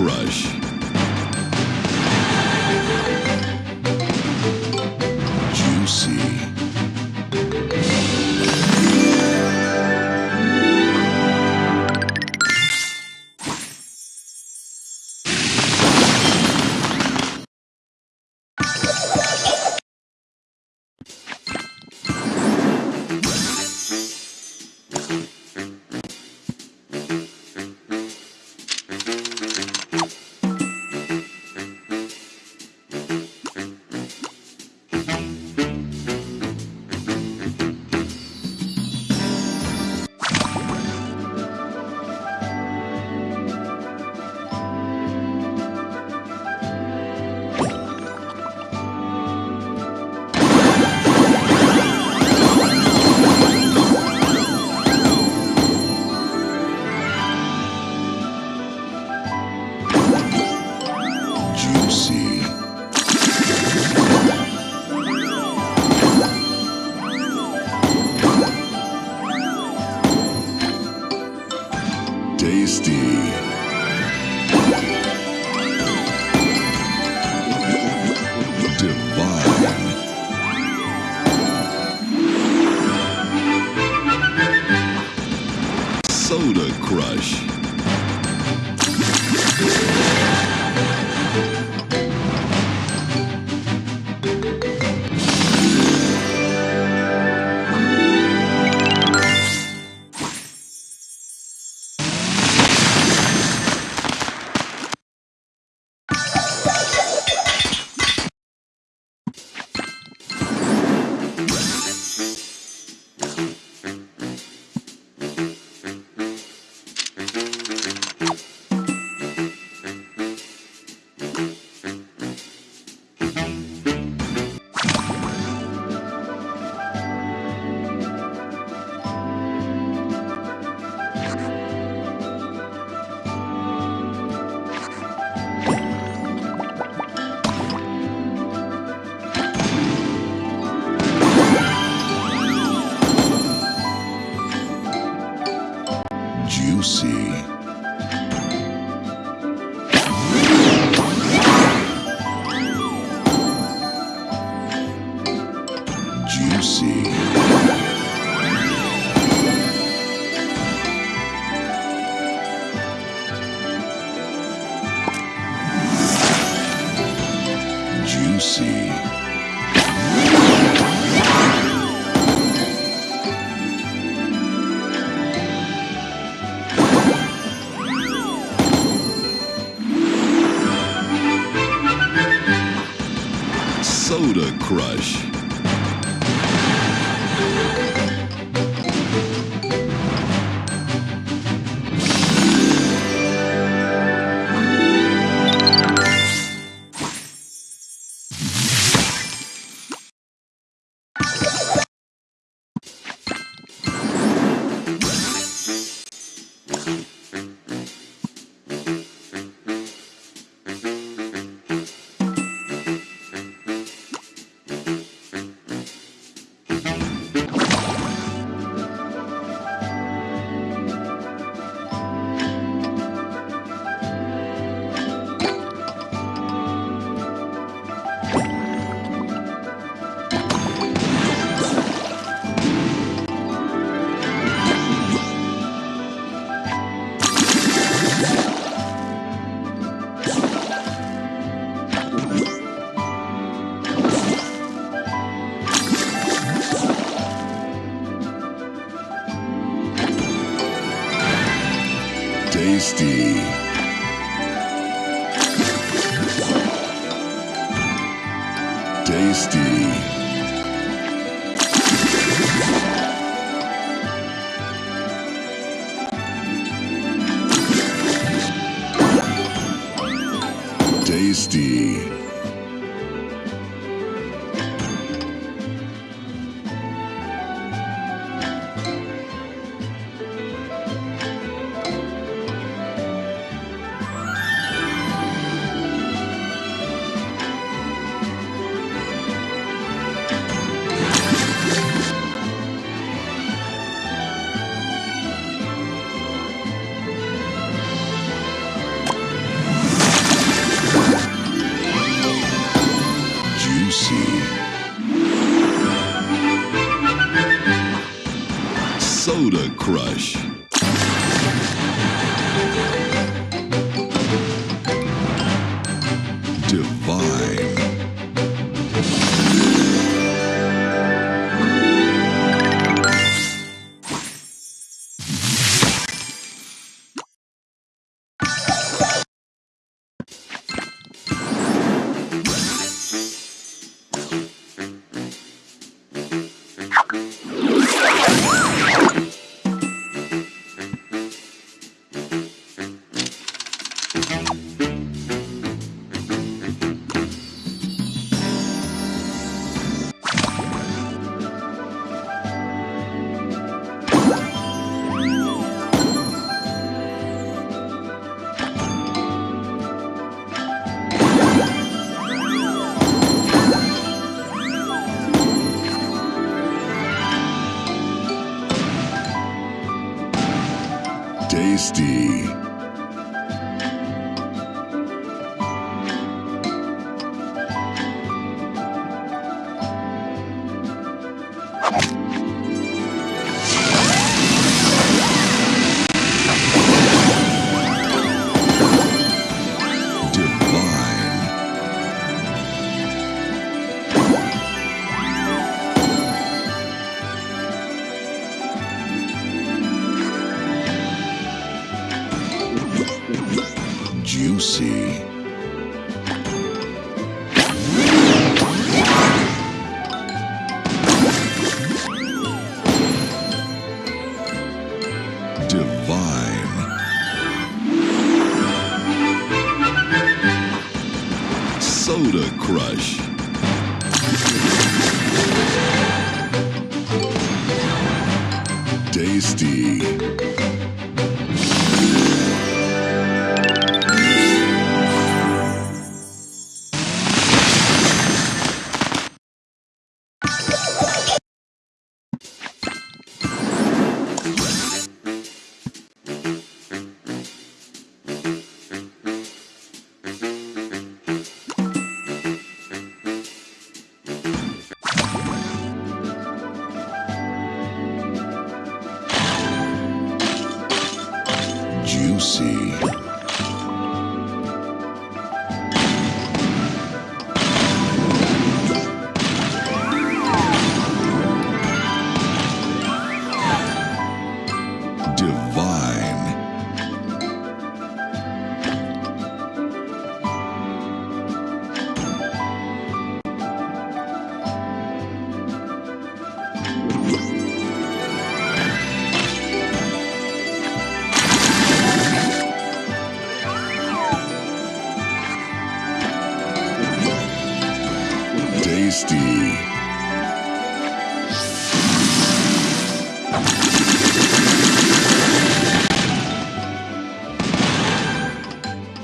Crush. Juicy. Soda Divine. Tasty. Tasty.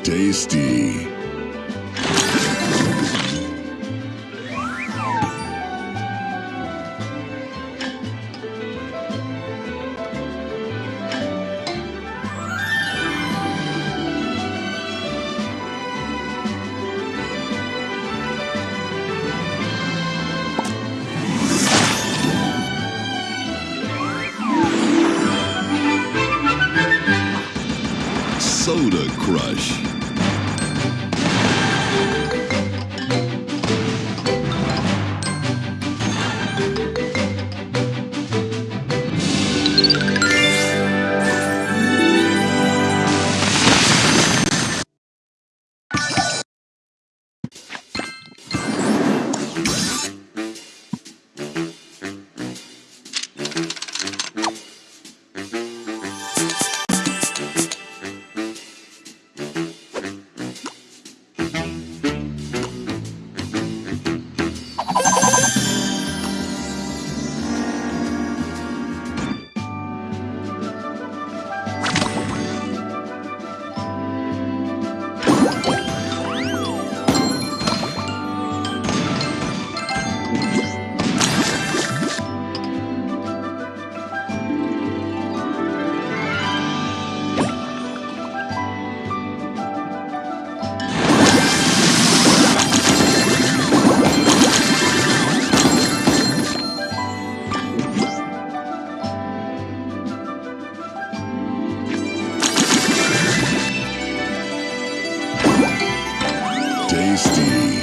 Tasty. Tasty.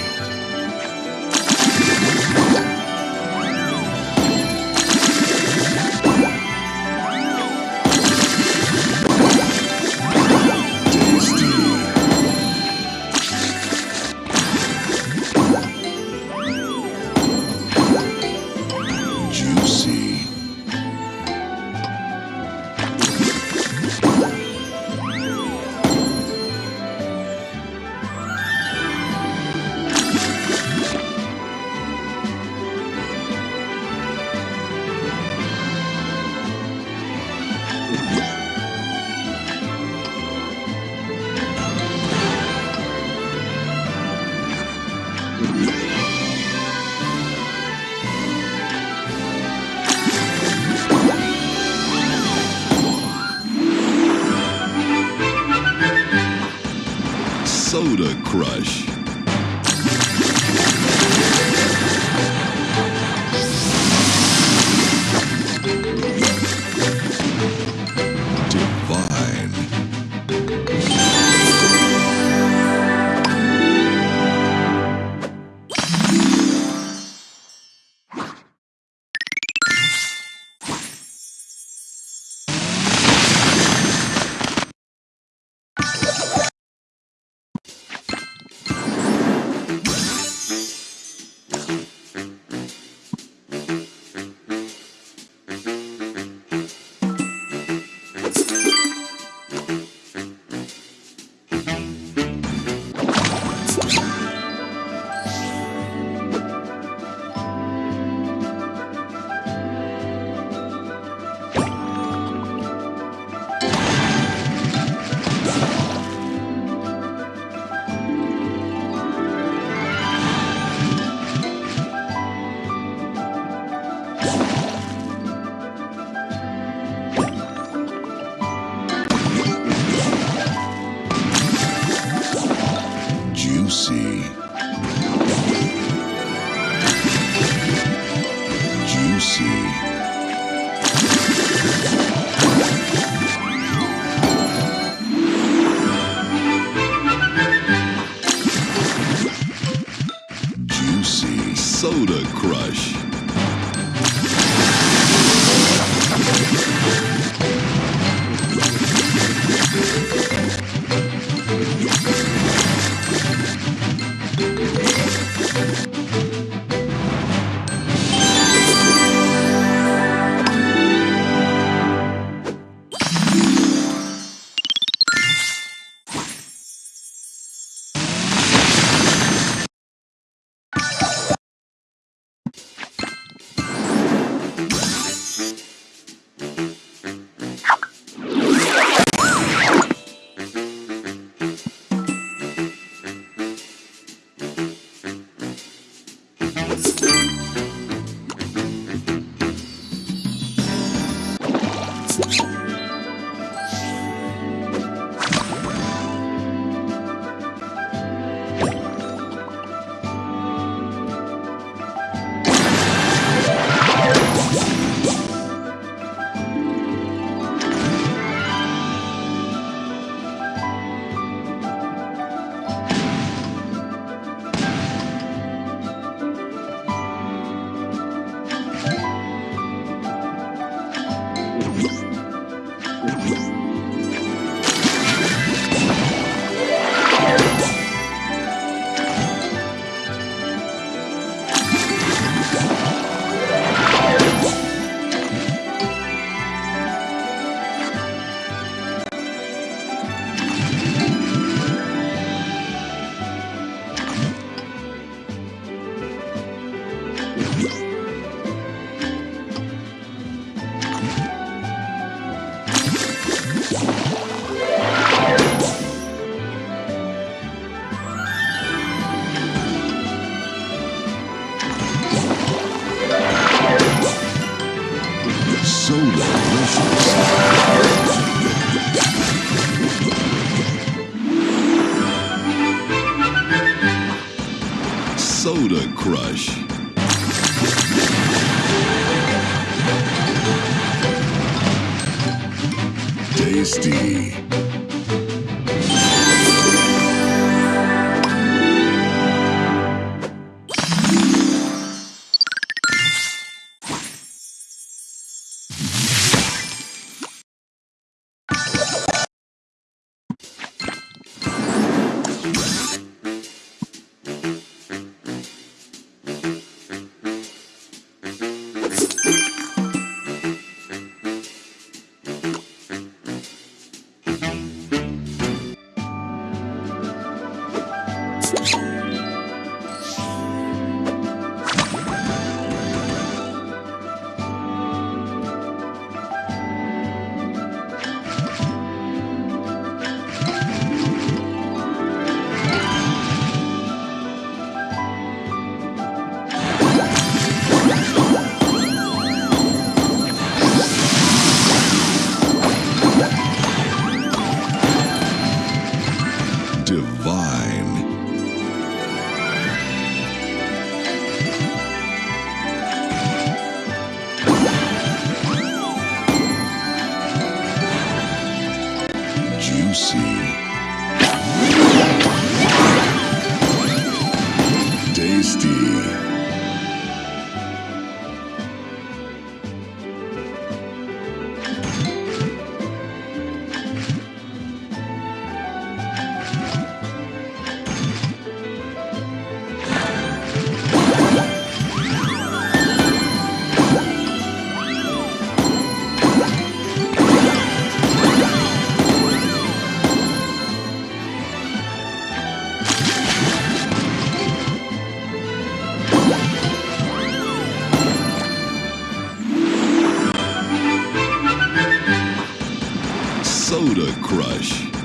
Soda Crush.